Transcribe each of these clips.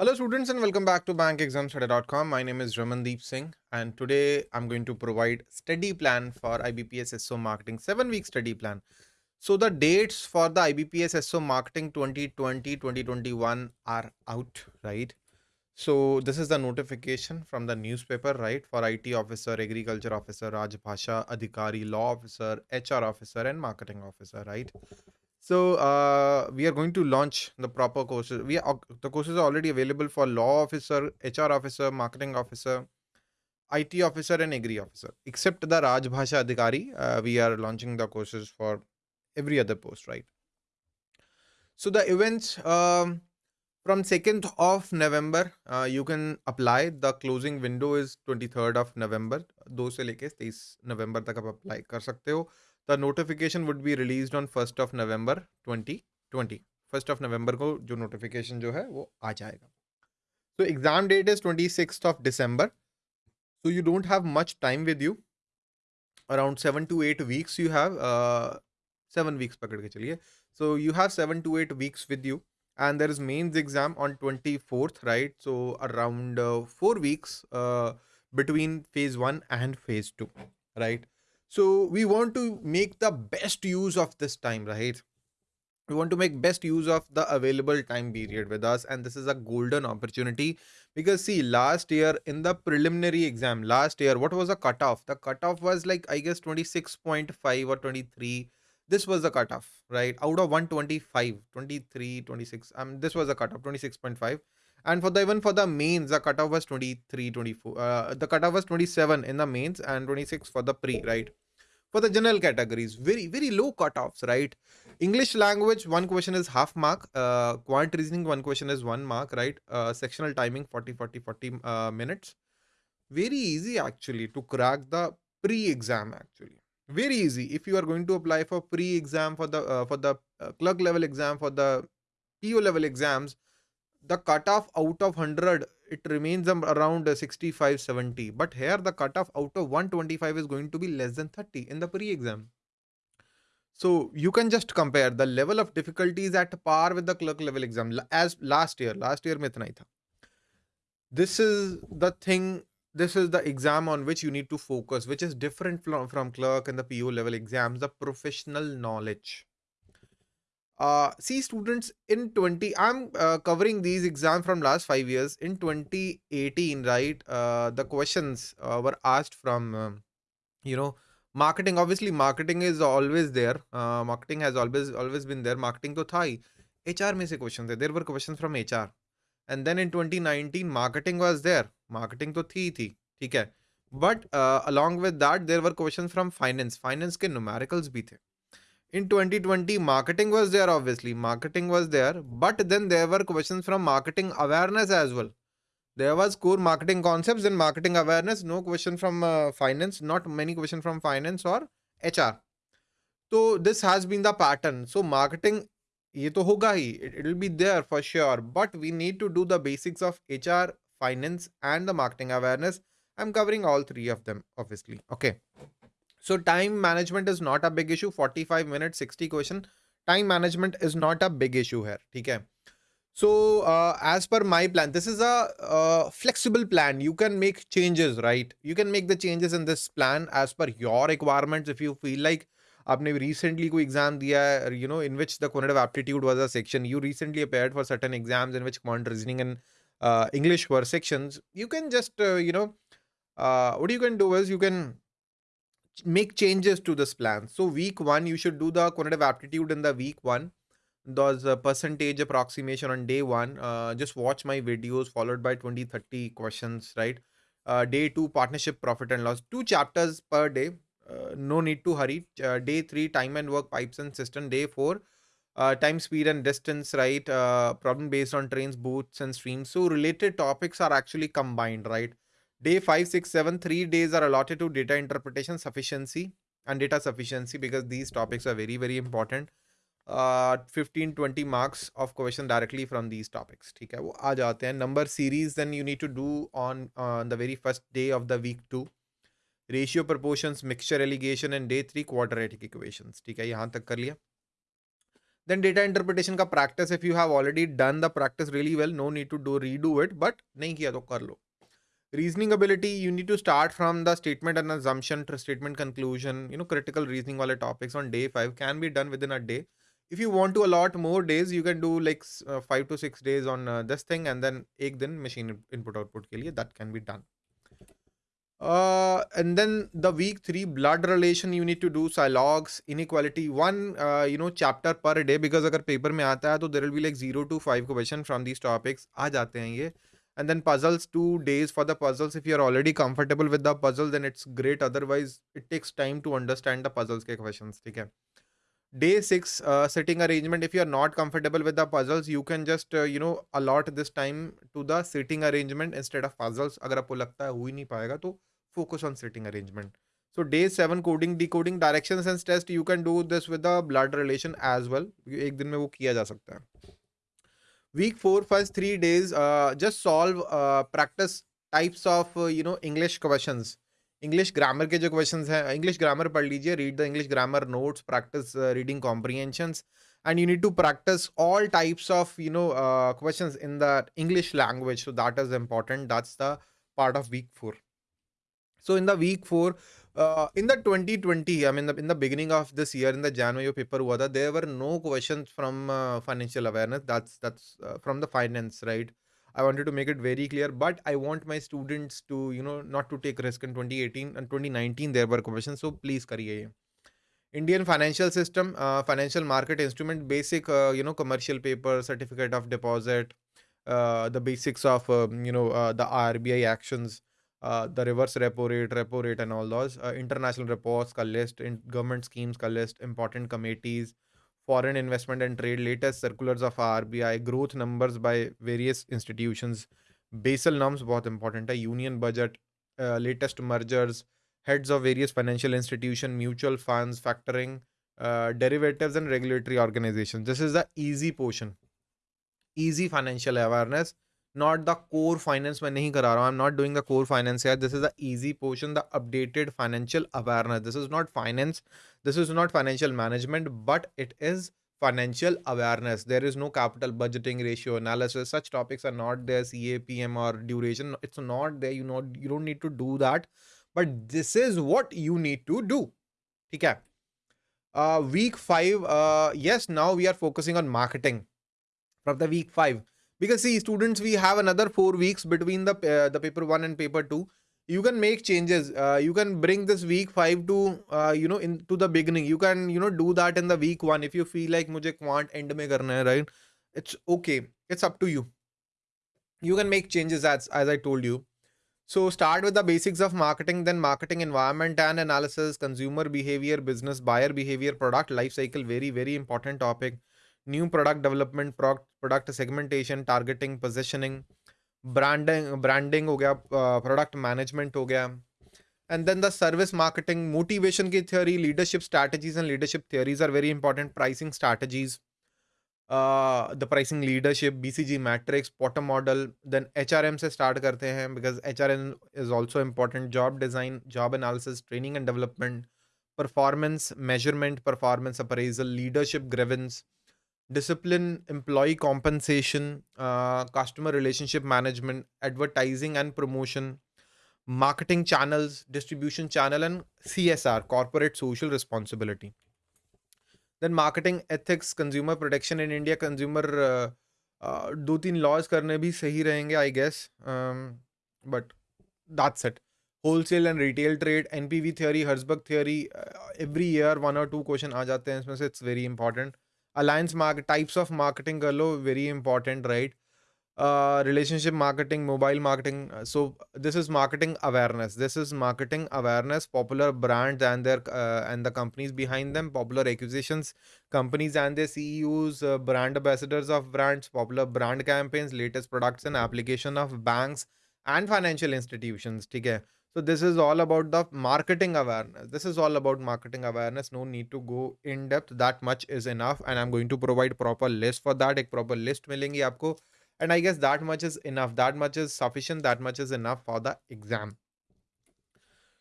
Hello students and welcome back to bankexamstudy.com. My name is Ramandeep Singh and today I'm going to provide study plan for IBPS SO Marketing 7 week study plan. So the dates for the IBPS SO Marketing 2020-2021 are out, right? So this is the notification from the newspaper, right? For IT officer, agriculture officer, Rajbhasha Adhikari, law officer, HR officer and marketing officer, right? So uh, we are going to launch the proper courses. We are, the courses are already available for law officer, HR officer, marketing officer, IT officer, and agri officer. Except the Rajbhasha Adhikari, uh, we are launching the courses for every other post, right? So the events um, from 2nd of November, uh, you can apply. The closing window is 23rd of November. दो से लेके 23 नवंबर तक आप apply कर सकते हो the notification would be release on first of November 2020 first of November को जो नोटिफिकेशन जो है वो आ जाएगा so exam date is 26th of december so you don't have much time with you around 7 to 8 weeks you have uh, 7 weeks पकड़ के चलिए so you have 7 to 8 weeks with you and there is mains exam on 24th right so around uh, 4 weeks uh, between phase 1 and phase 2 right So we want to make the best use of this time, right? We want to make best use of the available time period with us. And this is a golden opportunity because see, last year in the preliminary exam, last year, what was the cutoff? The cutoff was like, I guess 26.5 or 23 this was the cutoff right out of 125 23 26 um this was the cutoff 26.5 and for the even for the mains the cutoff was 23 24 uh, the cutoff was 27 in the mains and 26 for the pre right? For the general categories very very low cutoffs right? English language one question is half mark uh, quant reasoning one question is one mark right? Uh, sectional timing 40 40 40 uh, minutes. Very easy actually to crack the pre-exam actually. Very easy. If you are going to apply for pre-exam for the uh, for the uh, clerk level exam for the PO level exams the cutoff out of 100 it remains around 65 70 but here the cutoff out of 125 is going to be less than 30 in the pre-exam. So you can just compare the level of difficulty is at par with the clerk level exam as last year last year mein tha. This is the thing this is the exam on which you need to focus which is different from, from clerk and the PO level exams the professional knowledge uh, see students in 20 i'm uh, covering these exams from last five years. In 2018 right uh, the questions uh, were asked from um, you know marketing. Obviously marketing is always there. Uh, marketing has always always been there. Marketing to thai hr mein se questions there were questions from hr and then in 2019 marketing was there. Marketing to thi thi theek hai. But uh, along with that there were questions from finance. Finance ke numericals bhi the in 2020 marketing was there obviously. Marketing was there but then there were questions from marketing awareness as well. There was core marketing concepts and marketing awareness no question from uh, finance not many question from finance or hr so this has been the pattern. So marketing it will be there for sure but we need to do the basics of hr finance and the marketing awareness. I'm covering all three of them obviously. Okay. so time management is not a big issue. 45 minutes, 60 question. Time management is not a big issue here. Okay. So uh, as per my plan, this is a uh, flexible plan. You can make changes, right? You can make the changes in this plan as per your requirements. If you feel like आपने recently कोई exam दिया है you know in which the quantitative aptitude was a section you recently appeared for certain exams in which quant reasoning and uh, English were sections you can just uh, you know uh, what you can do is you can make changes to this plan. So week one, you should do the quantitative aptitude in the week one. Those uh, percentage approximation on day one. Uh, just watch my videos followed by 20, 30 questions, right? Uh, day two, partnership profit and loss. Two chapters per day. Uh, no need to hurry. Uh, day three, time and work pipes and cistern. Day four, time, speed and distance, right? problem based on trains, boats and streams. So related topics are actually combined, right? Day 5, 6, 7, 3 days are allotted to data interpretation sufficiency and data sufficiency because these topics are very, very important. Uh, 15 20 marks of question directly from these topics. ठीक है? number series then you need to do on on the very first day of the week two. Ratio proportions mixture alligation and day three quadratic equations. then data interpretation practice if you have already done the practice really well no need to do redo it but नहीं किया तो कर लो reasoning ability you need to start from the statement and assumption to statement conclusion you know critical reasoning wale topics on day 5 can be done within a day if you want to allot more days you can do like uh, 5 to 6 days on uh, this thing and then ek din machine input output ke liye that can be done uh, and then the week three blood relation you need to do silogs inequality one uh, you know chapter per day because अगर paper में आता है तो there will be like zero to five question from these topics आ जाते हैं ये and then puzzles two days for the puzzles if you are already comfortable with the puzzle then it's great otherwise it takes time to understand the puzzles के questions ठीक है day six uh, sitting arrangement if you are not comfortable with the puzzles you can just uh, you know allot this time to the sitting arrangement instead of puzzles अगर आपको लगता है हो ही नहीं पाएगा तो focus on sitting arrangement. So day 7 coding decoding directions and test you can do this with the blood relation as well. एक दिन में वो किया जा सकता है. Week 4 first 3 days uh, just solve uh, practice types of uh, you know English questions. English grammar के जो क्वेश्चंस हैं इंग्लिश ग्रामर पढ़ लीजिए read the English grammar notes practice reading comprehensions and you need to practice all types of you know uh, questions in the english language so that is important that's the part of week 4 so in the week four, uh, in the 2020, I mean, the, in the beginning of this year, in the January paper, huwa there were no questions from uh, financial awareness. That's that's uh, from the finance, right? I wanted to make it very clear, but I want my students to, you know, not to take risk in 2018 and 2019. There were questions, so please kariye. Indian financial system, uh, financial market instrument, basic, uh, you know, commercial paper, certificate of deposit, uh, the basics of, um, you know, the RBI actions uh, the reverse repo rate, repo rate, and all those uh, international reports ka list, in government schemes ka list, important committees, foreign investment and trade, latest circulars of RBI, growth numbers by various institutions, Basel norms both important uh, union budget, uh, latest mergers, heads of various financial institution, mutual funds, factoring, uh, derivatives and regulatory organizations. This is the easy portion, easy financial awareness not the core finance मैं नहीं करा रहा हूँ I'm not doing the core finance here this is the easy portion the updated financial awareness this is not finance this is not financial management but it is financial awareness there is no capital budgeting ratio analysis such topics are not there CAPM or duration it's not there you know you don't need to do that but this is what you need to do okay uh week 5 uh yes now we are focusing on marketing from the week 5 because see students we have another four weeks between the uh, the paper one and paper two. You can make changes. Uh, you can bring this week 5 to uh, you know into the beginning. You can you know do that in the week 1 if you feel like mujhe quant end mein karna hai right? It's okay. It's up to you. You can make changes as as i told you. So start with the basics of marketing then marketing environment and analysis consumer behavior business buyer behavior product life cycle very very important topic new product development product segmentation targeting positioning branding branding हो गया product uh, management हो गया। And then the service marketing motivation की theory leadership strategies and leadership theories are very important pricing strategies the pricing leadership B C G matrix पॉटम model then H R M से start करते हैं because H R M is also important job design job analysis training and development performance measurement performance appraisal leadership grievance discipline, employee compensation, uh, customer relationship management, advertising and promotion, marketing channels, distribution channel, and CSR, corporate social responsibility. Then marketing ethics, consumer protection in India, consumer uh, uh, दो तीन laws करने भी सही रहेंगे I guess but that's it wholesale and retail trade NPV theory Herzberg theory every year one और two question आ जाते हैं इसमें से it's very important alliance market types of marketing कर very important right? Uh, relationship marketing mobile marketing uh, so this is marketing awareness. This is marketing awareness popular brands and their uh, and the companies behind them popular acquisitions companies and their ceos uh, brand ambassadors of brands popular brand campaigns latest products and application of banks and financial institutions okay so this is all about the marketing awareness. This is all about marketing awareness. No need to go in depth. That much is enough. And I'm going to provide proper list for that. एक proper list मिलेंगी आपको. And I guess that much is enough. That much is sufficient. That much is enough for the exam.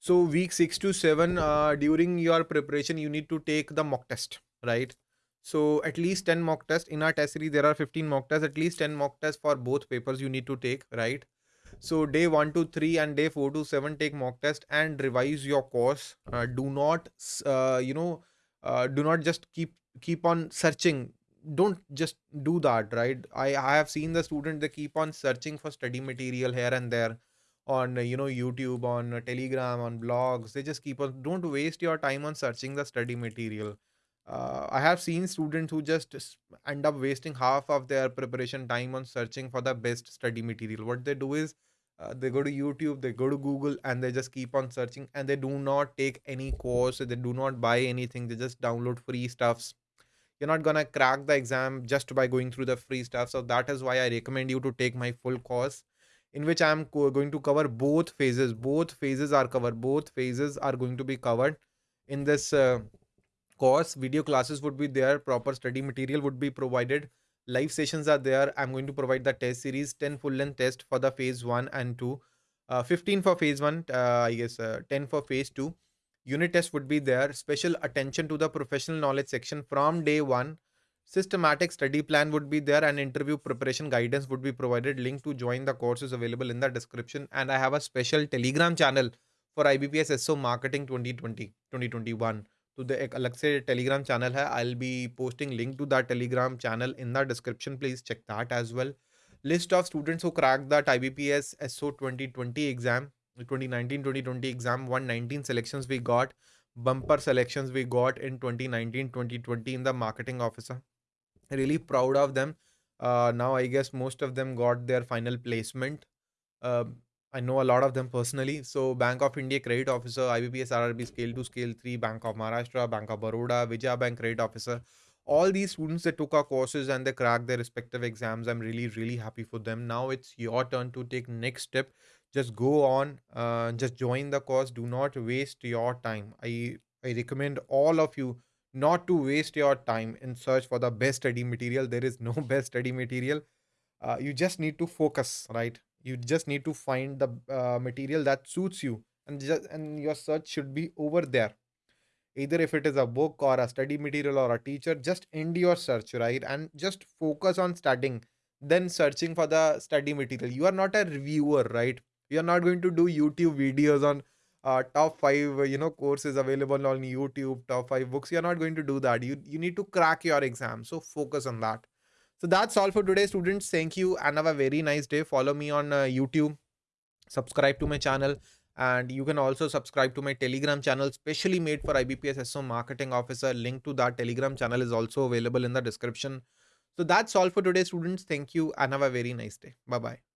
So week six to seven, uh, during your preparation, you need to take the mock test, right? So at least 10 mock tests in our test series. There are 15 mock tests. At least 10 mock tests for both papers you need to take, right? So day one to three and day four to seven take mock test and revise your course. Uh, do not, uh, you know, uh, do not just keep keep on searching. Don't just do that, right? I I have seen the student they keep on searching for study material here and there on you know YouTube, on Telegram, on blogs. They just keep on. Don't waste your time on searching the study material. Uh, I have seen students who just end up wasting half of their preparation time on searching for the best study material. What they do is uh, they go to YouTube, they go to Google, and they just keep on searching and they do not take any course, they do not buy anything, they just download free stuffs. You're not gonna crack the exam just by going through the free stuff. So that is why I recommend you to take my full course, in which I'm co- going to cover both phases. Both phases are covered. Both phases are going to be covered in this. Uh, course video classes would be there proper study material would be provided live sessions are there. I'm going to provide the test series 10 full length test for the phase 1 and 2 uh, 15 for phase 1 uh, i guess uh, 10 for phase 2 unit test would be there. Special attention to the professional knowledge section from day 1 systematic study plan would be there and interview preparation guidance would be provided. Link to join the course is available in the description. And i have a special telegram channel for ibps so marketing 2020 2021 to the एक अलग से Telegram channel है। I will be posting link to that Telegram channel in the description please check that as well list of students who crack that I B P S S O twenty twenty exam twenty nineteen twenty twenty exam one nineteen selection we got bumper selection we got in twenty nineteen twenty twenty in the marketing officer really proud of them now I guess most of them got their final placement I know a lot of them personally. So Bank of India Credit Officer, IBPS RRB Scale 2, Scale 3, Bank of Maharashtra, Bank of Baroda, Vijaya Bank Credit Officer. All these students that took our courses and they cracked their respective exams. I'm really, really happy for them. Now it's your turn to take next step. Just go on, uh, just join the course. Do not waste your time. I I recommend all of you not to waste your time in search for the best study material. There is no best study material uh, you just need to focus right you just need to find the uh, material that suits you and just and your search should be over there. Either if it is a book or a study material or a teacher just end your search right? And just focus on studying then searching for the study material. You are not a reviewer right? You are not going to do youtube videos on uh, top five you know courses available on youtube top five books. You're not going to do that. You you need to crack your exam. So focus on that so that's all for today, students. Thank you and have a very nice day. Follow me on uh, YouTube, subscribe to my channel, and you can also subscribe to my Telegram channel, specially made for IBPS SO Marketing Officer. Link to that Telegram channel is also available in the description. So that's all for today, students. Thank you and have a very nice day. Bye bye.